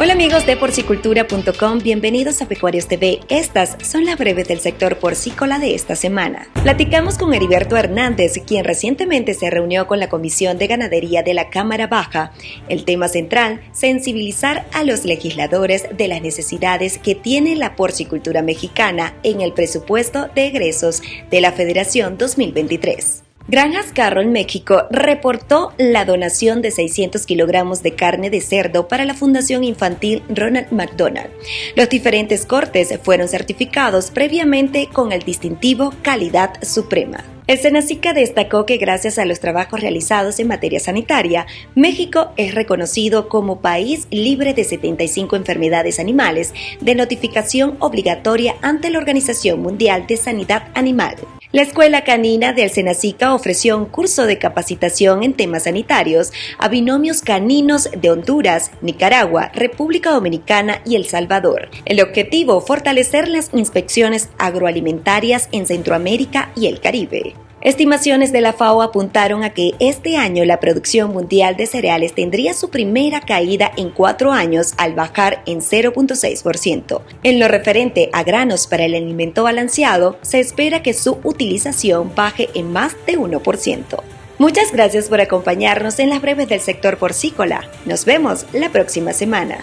Hola amigos de porcicultura.com, bienvenidos a Pecuarios TV. Estas son las breves del sector porcícola de esta semana. Platicamos con Heriberto Hernández, quien recientemente se reunió con la Comisión de Ganadería de la Cámara Baja. El tema central, sensibilizar a los legisladores de las necesidades que tiene la porcicultura mexicana en el presupuesto de egresos de la Federación 2023. Granjas Carro en México reportó la donación de 600 kilogramos de carne de cerdo para la Fundación Infantil Ronald McDonald. Los diferentes cortes fueron certificados previamente con el distintivo Calidad Suprema. El Senacica destacó que gracias a los trabajos realizados en materia sanitaria, México es reconocido como país libre de 75 enfermedades animales de notificación obligatoria ante la Organización Mundial de Sanidad Animal. La Escuela Canina del Senacica ofreció un curso de capacitación en temas sanitarios a binomios caninos de Honduras, Nicaragua, República Dominicana y El Salvador. El objetivo, fortalecer las inspecciones agroalimentarias en Centroamérica y el Caribe. Estimaciones de la FAO apuntaron a que este año la producción mundial de cereales tendría su primera caída en cuatro años al bajar en 0.6%. En lo referente a granos para el alimento balanceado, se espera que su utilización baje en más de 1%. Muchas gracias por acompañarnos en las breves del sector porcícola. Nos vemos la próxima semana.